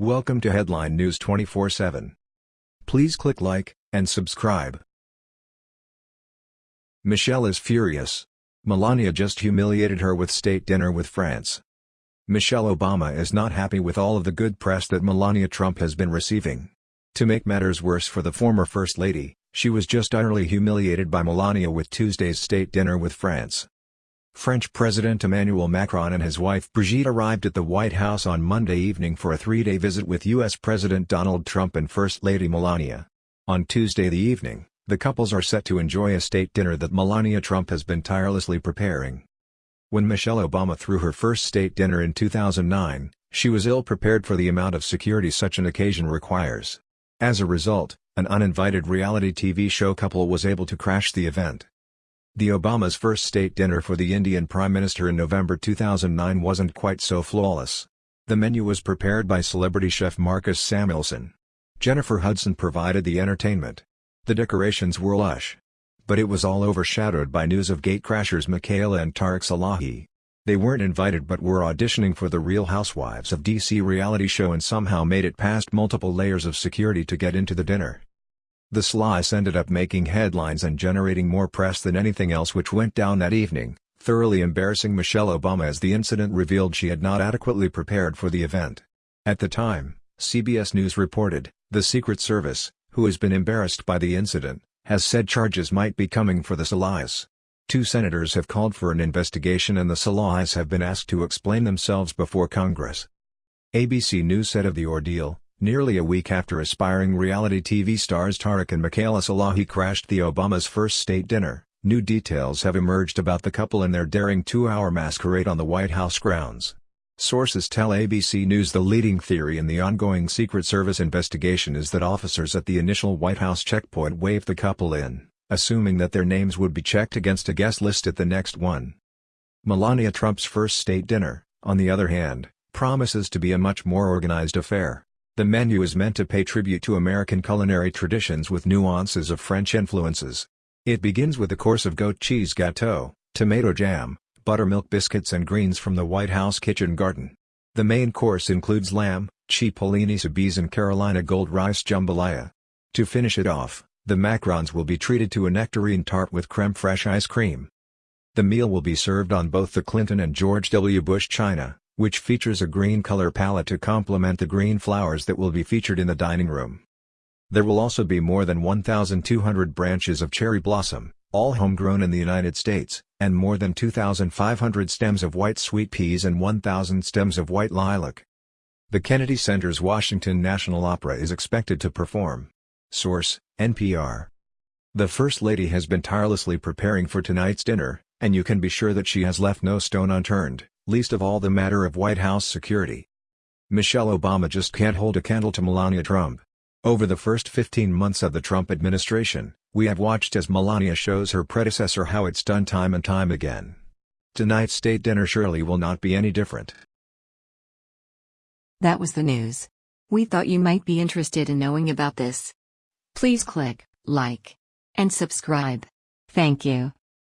Welcome to Headline News 24/7. Please click like and subscribe. Michelle is furious. Melania just humiliated her with state dinner with France. Michelle Obama is not happy with all of the good press that Melania Trump has been receiving. To make matters worse for the former First Lady, she was just utterly humiliated by Melania with Tuesday's state dinner with France. French President Emmanuel Macron and his wife Brigitte arrived at the White House on Monday evening for a three-day visit with U.S. President Donald Trump and First Lady Melania. On Tuesday the evening, the couples are set to enjoy a state dinner that Melania Trump has been tirelessly preparing. When Michelle Obama threw her first state dinner in 2009, she was ill-prepared for the amount of security such an occasion requires. As a result, an uninvited reality TV show couple was able to crash the event. The Obama's first state dinner for the Indian Prime Minister in November 2009 wasn't quite so flawless. The menu was prepared by celebrity chef Marcus Samuelsson. Jennifer Hudson provided the entertainment. The decorations were lush. But it was all overshadowed by news of gatecrashers Michaela and Tareq Salahi. They weren't invited but were auditioning for the Real Housewives of DC reality show and somehow made it past multiple layers of security to get into the dinner. The Salahis ended up making headlines and generating more press than anything else which went down that evening, thoroughly embarrassing Michelle Obama as the incident revealed she had not adequately prepared for the event. At the time, CBS News reported, the Secret Service, who has been embarrassed by the incident, has said charges might be coming for the Salahis. Two senators have called for an investigation and the Salahis have been asked to explain themselves before Congress. ABC News said of the ordeal, Nearly a week after aspiring reality TV stars Tareq and Michaela Salahi crashed the Obama's first state dinner, new details have emerged about the couple and their daring two-hour masquerade on the White House grounds. Sources tell ABC News the leading theory in the ongoing Secret Service investigation is that officers at the initial White House checkpoint waved the couple in, assuming that their names would be checked against a guest list at the next one. Melania Trump's first state dinner, on the other hand, promises to be a much more organized affair. The menu is meant to pay tribute to American culinary traditions with nuances of French influences. It begins with a course of goat cheese gâteau, tomato jam, buttermilk biscuits and greens from the White House kitchen garden. The main course includes lamb, cipollini soubise and Carolina gold rice jambalaya. To finish it off, the Macrons will be treated to a nectarine tart with creme fraiche ice cream. The meal will be served on both the Clinton and George W. Bush china which features a green color palette to complement the green flowers that will be featured in the dining room. There will also be more than 1,200 branches of cherry blossom, all homegrown in the United States, and more than 2,500 stems of white sweet peas and 1,000 stems of white lilac. The Kennedy Center's Washington National Opera is expected to perform. Source, NPR. The First Lady has been tirelessly preparing for tonight's dinner, and you can be sure that she has left no stone unturned least of all the matter of White House security. Michelle Obama just can't hold a candle to Melania Trump. Over the first 15 months of the Trump administration, we have watched as Melania shows her predecessor how it's done time and time again. Tonight's state dinner surely will not be any different. That was the news. We thought you might be interested in knowing about this. Please click like and subscribe. Thank you.